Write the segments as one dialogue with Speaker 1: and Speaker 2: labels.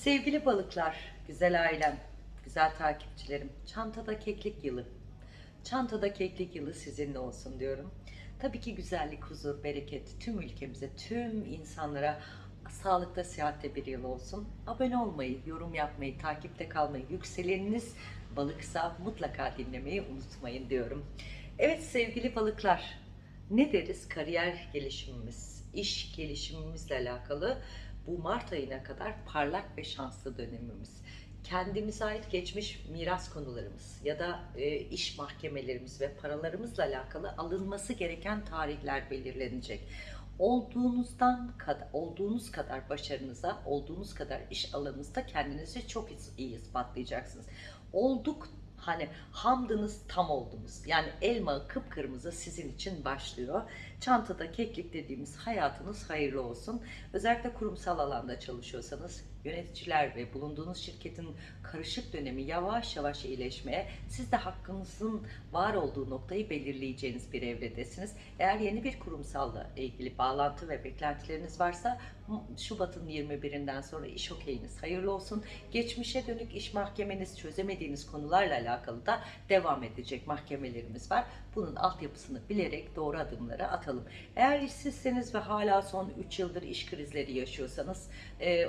Speaker 1: Sevgili balıklar, güzel ailem, güzel takipçilerim, çantada keklik yılı. Çantada keklik yılı sizinle olsun diyorum. Tabii ki güzellik, huzur, bereket tüm ülkemize, tüm insanlara sağlıkta, sıhhatte bir yıl olsun. Abone olmayı, yorum yapmayı, takipte kalmayı, yükseleniniz balıksa mutlaka dinlemeyi unutmayın diyorum. Evet sevgili balıklar, ne deriz? Kariyer gelişimimiz, iş gelişimimizle alakalı bu Mart ayına kadar parlak ve şanslı dönemimiz. Kendimize ait geçmiş miras konularımız ya da e, iş mahkemelerimiz ve paralarımızla alakalı alınması gereken tarihler belirlenecek. Olduğunuzdan kadar, olduğunuz kadar başarınıza, olduğunuz kadar iş alanınızda kendinizi çok iyi ispatlayacaksınız. Olduk hani hamdınız tam oldunuz. Yani elma kıpkırmızı sizin için başlıyor. Çantada keklik dediğimiz hayatınız hayırlı olsun. Özellikle kurumsal alanda çalışıyorsanız yöneticiler ve bulunduğunuz şirketin karışık dönemi yavaş yavaş iyileşmeye, siz de hakkınızın var olduğu noktayı belirleyeceğiniz bir evredesiniz. Eğer yeni bir kurumsalla ilgili bağlantı ve beklentileriniz varsa Şubat'ın 21'inden sonra iş okeyiniz hayırlı olsun. Geçmişe dönük iş mahkemeniz çözemediğiniz konularla alakalı da devam edecek mahkemelerimiz var. Bunun altyapısını bilerek doğru adımları atalım. Eğer işsizseniz ve hala son 3 yıldır iş krizleri yaşıyorsanız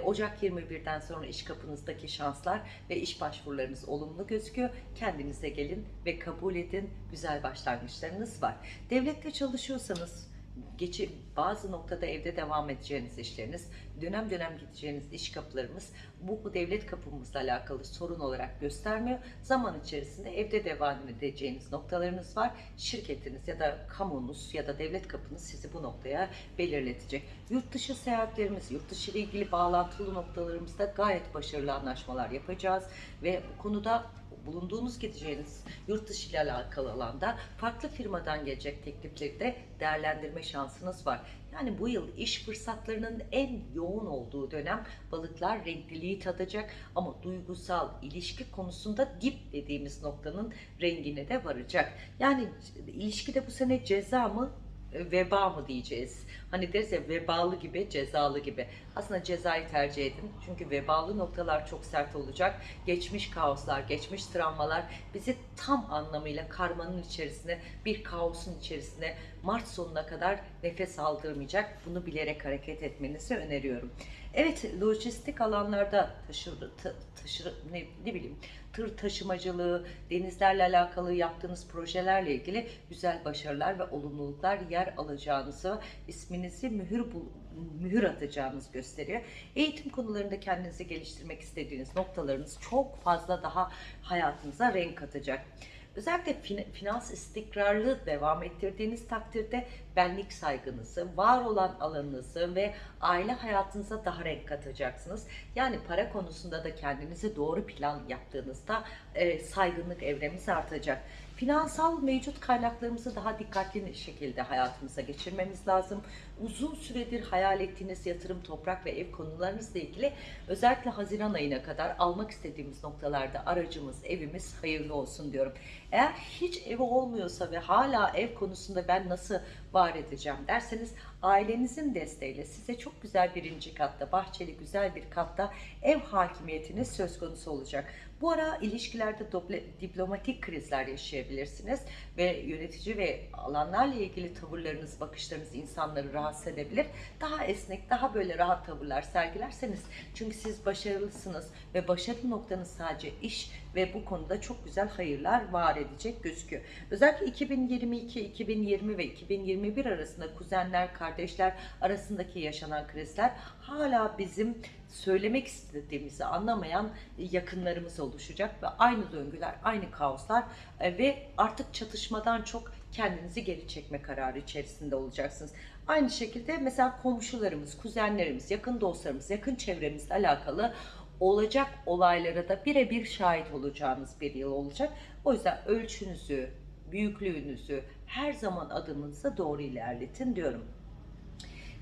Speaker 1: Ocak 20 2021'den sonra iş kapınızdaki şanslar ve iş başvurularınız olumlu gözüküyor. Kendinize gelin ve kabul edin. Güzel başlangıçlarınız var. Devlette çalışıyorsanız geçi bazı noktada evde devam edeceğiniz işleriniz, dönem dönem gideceğiniz iş kapılarımız bu, devlet kapımızla alakalı sorun olarak göstermiyor. Zaman içerisinde evde devam edeceğiniz noktalarınız var. Şirketiniz ya da kamunuz ya da devlet kapınız sizi bu noktaya belirletecek. Yurt dışı seyahatlerimiz, yurt dışı ile ilgili bağlantılı noktalarımızda gayet başarılı anlaşmalar yapacağız ve bu konuda bulunduğunuz gideceğiniz yurt dışı ile alakalı alanda farklı firmadan gelecek teklifleri de değerlendirme şansınız var. Yani bu yıl iş fırsatlarının en yoğun olduğu dönem balıklar renkliliği tadacak ama duygusal ilişki konusunda dip dediğimiz noktanın rengine de varacak. Yani ilişkide bu sene ceza mı veba mı diyeceğiz? Hani deriz ya vebalı gibi, cezalı gibi. Aslında cezayı tercih edin. Çünkü vebalı noktalar çok sert olacak. Geçmiş kaoslar, geçmiş travmalar bizi tam anlamıyla karmanın içerisine, bir kaosun içerisine Mart sonuna kadar nefes aldırmayacak. Bunu bilerek hareket etmenizi öneriyorum. Evet, lojistik alanlarda taşır, taşır ne, ne bileyim, tır taşımacılığı, denizlerle alakalı yaptığınız projelerle ilgili güzel başarılar ve olumluluklar yer alacağınızı, isminizi mühür mühür atacağınız gösteriyor. Eğitim konularında kendinizi geliştirmek istediğiniz noktalarınız çok fazla daha hayatınıza renk katacak. Özellikle finans istikrarlı devam ettirdiğiniz takdirde benlik saygınızı, var olan alanınızı ve aile hayatınıza daha renk katacaksınız. Yani para konusunda da kendinize doğru plan yaptığınızda e, saygınlık evremiz artacak. Finansal mevcut kaynaklarımızı daha dikkatli şekilde hayatımıza geçirmemiz lazım. Uzun süredir hayal ettiğiniz yatırım, toprak ve ev konularınızla ilgili özellikle Haziran ayına kadar almak istediğimiz noktalarda aracımız, evimiz hayırlı olsun diyorum. Eğer hiç evi olmuyorsa ve hala ev konusunda ben nasıl var edeceğim derseniz ailenizin desteğiyle size çok güzel birinci katta, bahçeli güzel bir katta ev hakimiyetiniz söz konusu olacak. Bu ara ilişkilerde diplomatik krizler yaşayabilirsiniz ve yönetici ve alanlarla ilgili tavırlarınız, bakışlarınız insanları rahatsız edebilir. Daha esnek, daha böyle rahat tavırlar sergilerseniz çünkü siz başarılısınız ve başarı noktanız sadece iş ve bu konuda çok güzel hayırlar var edecek gözüküyor. Özellikle 2022, 2020 ve 2021 arasında kuzenler, kardeşler arasındaki yaşanan krizler hala bizim söylemek istediğimizi anlamayan yakınlarımız oluşacak ve aynı döngüler, aynı kaoslar e, ve artık çatışmadan çok kendinizi geri çekme kararı içerisinde olacaksınız. Aynı şekilde mesela komşularımız, kuzenlerimiz, yakın dostlarımız, yakın çevremizle alakalı olacak olaylara da birebir şahit olacağınız bir yıl olacak. O yüzden ölçünüzü, büyüklüğünüzü her zaman adımınıza doğru ilerletin diyorum.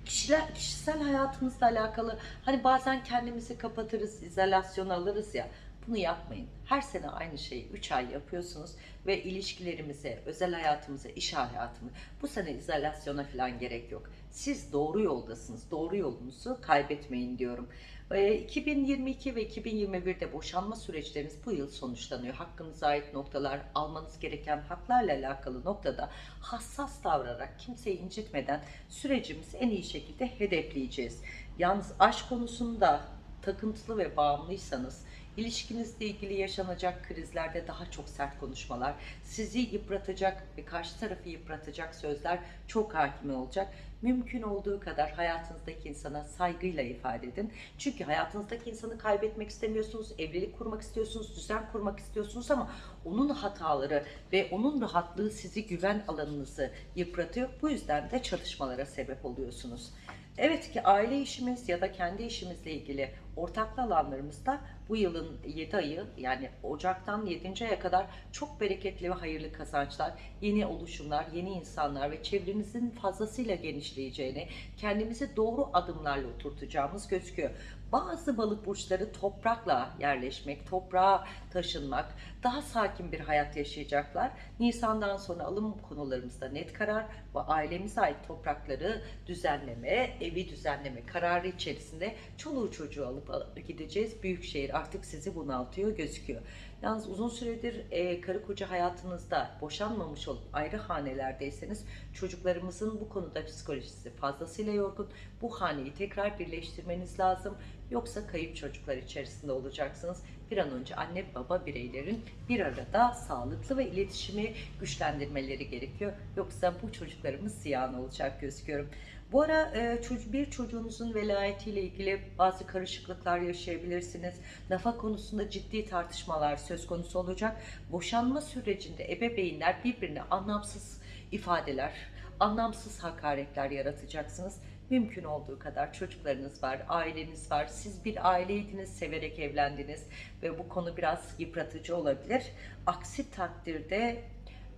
Speaker 1: Kişiler, kişisel hayatımızla alakalı hani bazen kendimizi kapatırız, izolasyon alırız ya bunu yapmayın. Her sene aynı şeyi 3 ay yapıyorsunuz ve ilişkilerimize, özel hayatımıza, iş hayatımıza bu sene izolasyona falan gerek yok. Siz doğru yoldasınız. Doğru yolunuzu kaybetmeyin diyorum. Ee, 2022 ve 2021'de boşanma süreçleriniz bu yıl sonuçlanıyor. Hakkınıza ait noktalar, almanız gereken haklarla alakalı noktada hassas davrayarak kimseyi incitmeden sürecimizi en iyi şekilde hedefleyeceğiz. Yalnız aşk konusunda takıntılı ve bağımlıysanız ilişkinizle ilgili yaşanacak krizlerde daha çok sert konuşmalar, sizi yıpratacak ve karşı tarafı yıpratacak sözler çok hakim olacak. Mümkün olduğu kadar hayatınızdaki insana saygıyla ifade edin. Çünkü hayatınızdaki insanı kaybetmek istemiyorsunuz, evlilik kurmak istiyorsunuz, düzen kurmak istiyorsunuz ama onun hataları ve onun rahatlığı sizi güven alanınızı yıpratıyor. Bu yüzden de çatışmalara sebep oluyorsunuz. Evet ki aile işimiz ya da kendi işimizle ilgili ortaklı alanlarımızda bu yılın 7 ayı yani Ocak'tan 7. aya kadar çok bereketli ve hayırlı kazançlar, yeni oluşumlar, yeni insanlar ve çevrenizin fazlasıyla genişleyeceğini, kendimizi doğru adımlarla oturtacağımız gözüküyor. Bazı balık burçları toprakla yerleşmek, toprağa taşınmak, daha sakin bir hayat yaşayacaklar. Nisan'dan sonra alım konularımızda net karar ve ailemize ait toprakları düzenleme, evi düzenleme kararı içerisinde çoluğu çocuğu alıp gideceğiz. Büyükşehir artık sizi bunaltıyor gözüküyor. Yalnız uzun süredir e, karı koca hayatınızda boşanmamış olup ayrı hanelerdeyseniz çocuklarımızın bu konuda psikolojisi fazlasıyla yorgun. Bu haneyi tekrar birleştirmeniz lazım. Yoksa kayıp çocuklar içerisinde olacaksınız. Bir an önce anne baba bireylerin bir arada sağlıklı ve iletişimi güçlendirmeleri gerekiyor. Yoksa bu çocuklarımız ziyan olacak gözüküyorum. Bu ara e, bir çocuğunuzun velayetiyle ilgili bazı karışıklıklar yaşayabilirsiniz. Nafa konusunda ciddi tartışmalar söz konusu olacak. Boşanma sürecinde ebeveynler birbirine anlamsız ifadeler, anlamsız hakaretler yaratacaksınız. Mümkün olduğu kadar çocuklarınız var, aileniz var. Siz bir aileydiniz, severek evlendiniz ve bu konu biraz yıpratıcı olabilir. Aksi takdirde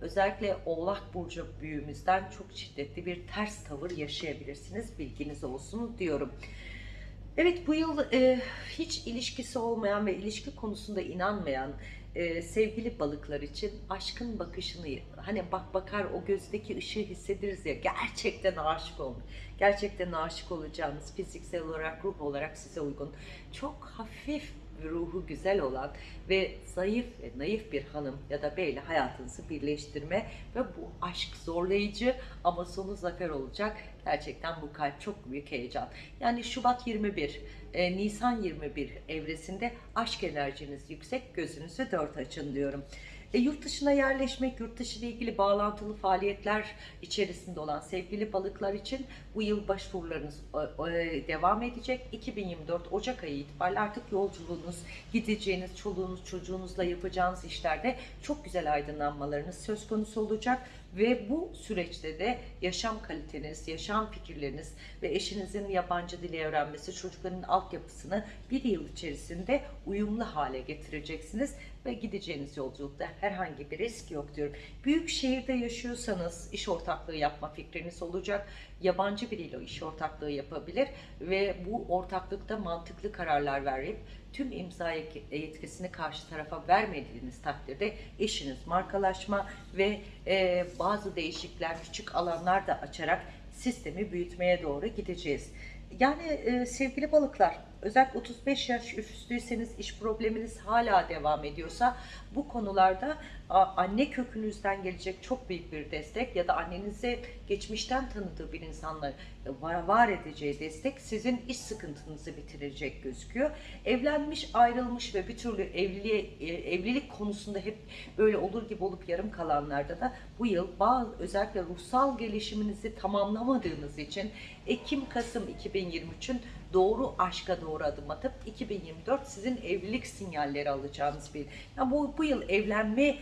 Speaker 1: özellikle Oğlak Burcu büyüğümüzden çok şiddetli bir ters tavır yaşayabilirsiniz. Bilginiz olsun diyorum. Evet bu yıl e, hiç ilişkisi olmayan ve ilişki konusunda inanmayan e, sevgili balıklar için aşkın bakışını hani bak bakar o gözdeki ışığı hissediriz ya gerçekten aşık olmuş. Gerçekten aşık olacağınız fiziksel olarak ruh olarak size uygun çok hafif ruhu güzel olan ve zayıf ve naif bir hanım ya da beyle hayatınızı birleştirme ve bu aşk zorlayıcı ama sonu zafer olacak. Gerçekten bu kalp çok büyük heyecan. Yani Şubat 21, e, Nisan 21 evresinde aşk enerjiniz yüksek, gözünüzü dört açın diyorum. E, yurt dışına yerleşmek, yurt dışı ile ilgili bağlantılı faaliyetler içerisinde olan sevgili balıklar için bu yıl başvurularınız e, e, devam edecek. 2024 Ocak ayı itibariyle artık yolculuğunuz, gideceğiniz, çoluğunuz, çocuğunuzla yapacağınız işlerde çok güzel aydınlanmalarınız söz konusu olacak. Ve bu süreçte de yaşam kaliteniz, yaşam fikirleriniz ve eşinizin yabancı dili öğrenmesi, çocukların altyapısını bir yıl içerisinde uyumlu hale getireceksiniz ve gideceğiniz yolculukta herhangi bir risk yok diyorum. Büyük şehirde yaşıyorsanız iş ortaklığı yapma fikriniz olacak. Yabancı biriyle iş ortaklığı yapabilir ve bu ortaklıkta mantıklı kararlar verip tüm imza yetkisini karşı tarafa vermediğiniz takdirde eşiniz markalaşma ve e, bazı değişiklikler, küçük alanlar da açarak sistemi büyütmeye doğru gideceğiz. Yani e, sevgili balıklar, özellikle 35 yaş üstüyseniz iş probleminiz hala devam ediyorsa bu konularda anne kökünüzden gelecek çok büyük bir destek ya da annenize geçmişten tanıdığı bir insanla var, var edeceği destek sizin iş sıkıntınızı bitirecek gözüküyor. Evlenmiş, ayrılmış ve bir türlü evliliğe, e, evlilik konusunda hep böyle olur gibi olup yarım kalanlarda da bu yıl bazı özellikle ruhsal gelişiminizi tamamlamadığınız için Ekim-Kasım 2023'ün doğru aşka doğru adım atıp 2024 sizin evlilik sinyalleri alacağınız bir. Yani bu, bu yıl evlenme e,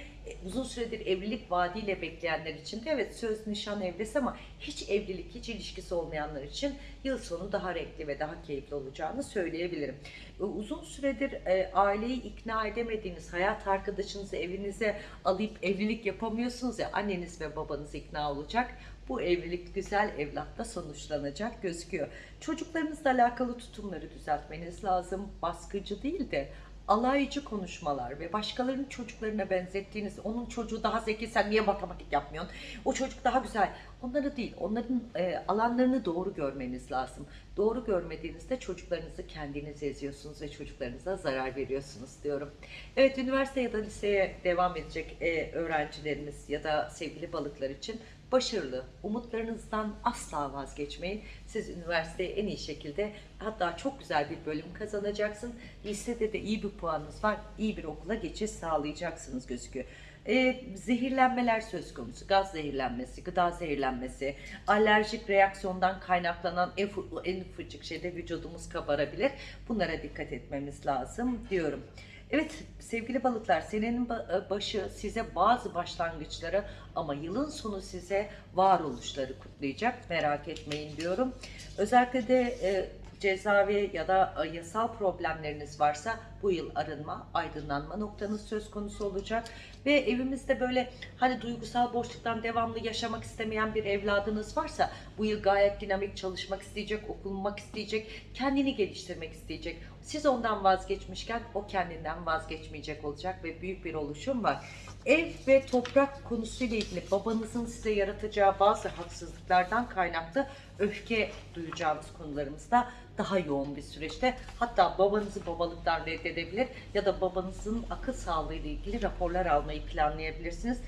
Speaker 1: uzun süredir evlilik vaadiyle bekleyenler için de evet söz nişan evlisi ama hiç evlilik hiç ilişkisi olmayanlar için yıl sonu daha renkli ve daha keyifli olacağını söyleyebilirim. E, Uzun süredir e, aileyi ikna edemediğiniz hayat arkadaşınızı evinize alıp evlilik yapamıyorsunuz ya anneniz ve babanız ikna olacak bu evlilik güzel evlatla sonuçlanacak gözüküyor. Çocuklarınızla alakalı tutumları düzeltmeniz lazım. Baskıcı değil de alaycı konuşmalar ve başkalarının çocuklarına benzettiğiniz, onun çocuğu daha zeki sen niye matematik yapmıyorsun, o çocuk daha güzel. Onları değil, onların e, alanlarını doğru görmeniz lazım. Doğru görmediğinizde çocuklarınızı kendiniz eziyorsunuz ve çocuklarınıza zarar veriyorsunuz diyorum. Evet, üniversite ya da liseye devam edecek e, öğrencilerimiz ya da sevgili balıklar için başarılı, umutlarınızdan asla vazgeçmeyin. Siz üniversiteye en iyi şekilde hatta çok güzel bir bölüm kazanacaksın. Lisede de iyi bir puanınız var, iyi bir okula geçiş sağlayacaksınız gözüküyor. Ee, zehirlenmeler söz konusu, gaz zehirlenmesi, gıda zehirlenmesi, alerjik reaksiyondan kaynaklanan en, en ufacık şeyde vücudumuz kabarabilir. Bunlara dikkat etmemiz lazım diyorum. Evet sevgili balıklar senenin e, başı size bazı başlangıçları ama yılın sonu size varoluşları kutlayacak merak etmeyin diyorum. Özellikle de e, cezavi ya da e, yasal problemleriniz varsa bu yıl arınma, aydınlanma noktanız söz konusu olacak. Ve evimizde böyle hani duygusal boşluktan devamlı yaşamak istemeyen bir evladınız varsa bu yıl gayet dinamik çalışmak isteyecek, okunmak isteyecek, kendini geliştirmek isteyecek. Siz ondan vazgeçmişken o kendinden vazgeçmeyecek olacak ve büyük bir oluşum var. Ev ve toprak konusuyla ilgili babanızın size yaratacağı bazı haksızlıklardan kaynaklı öfke duyacağınız konularımızda daha yoğun bir süreçte. Hatta babanızı babalıktan reddedebilir ya da babanızın akıl sağlığı ile ilgili raporlar almayı planlayabilirsiniz.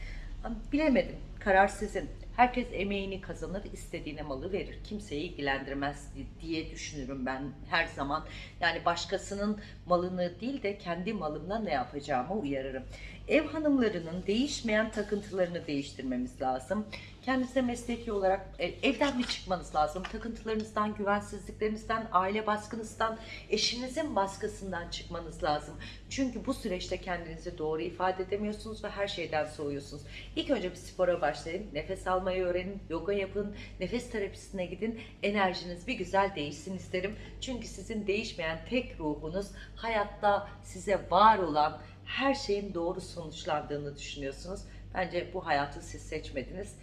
Speaker 1: Bilemedim. Karar sizin. Herkes emeğini kazanır, istediğine malı verir. Kimseyi ilgilendirmez diye düşünürüm ben her zaman. Yani başkasının malını değil de kendi malımla ne yapacağımı uyarırım. Ev hanımlarının değişmeyen takıntılarını değiştirmemiz lazım. Kendinize mesleki olarak e, evden mi çıkmanız lazım? Takıntılarınızdan, güvensizliklerinizden, aile baskınızdan, eşinizin baskısından çıkmanız lazım. Çünkü bu süreçte kendinizi doğru ifade edemiyorsunuz ve her şeyden soğuyorsunuz. İlk önce bir spora başlayın, nefes almayı öğrenin, yoga yapın, nefes terapisine gidin, enerjiniz bir güzel değişsin isterim. Çünkü sizin değişmeyen tek ruhunuz hayatta size var olan her şeyin doğru sonuçlandığını düşünüyorsunuz. Bence bu hayatı siz seçmediniz.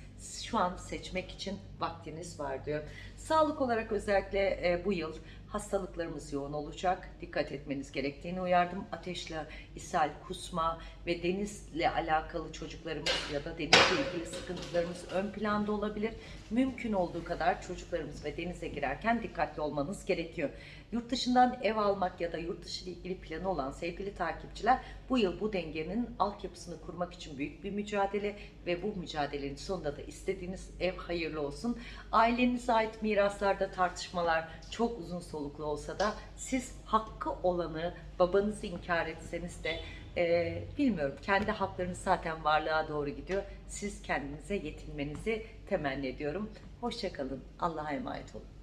Speaker 1: Şu an seçmek için vaktiniz var diyor. Sağlık olarak özellikle e, bu yıl hastalıklarımız yoğun olacak. Dikkat etmeniz gerektiğini uyardım. Ateşle, ishal, kusma ve denizle alakalı çocuklarımız ya da denizle ilgili sıkıntılarımız ön planda olabilir. Mümkün olduğu kadar çocuklarımız ve denize girerken dikkatli olmanız gerekiyor. Yurt dışından ev almak ya da yurt dışı ile ilgili planı olan sevgili takipçiler bu yıl bu dengenin altyapısını kurmak için büyük bir mücadele ve bu mücadelenin sonunda da istediğiniz ev hayırlı olsun. Ailenize ait miraslarda tartışmalar çok uzun soluklu olsa da siz hakkı olanı babanızı inkar etseniz de e, bilmiyorum kendi haklarınız zaten varlığa doğru gidiyor. Siz kendinize yetinmenizi temenni ediyorum. Hoşçakalın. Allah'a emanet olun.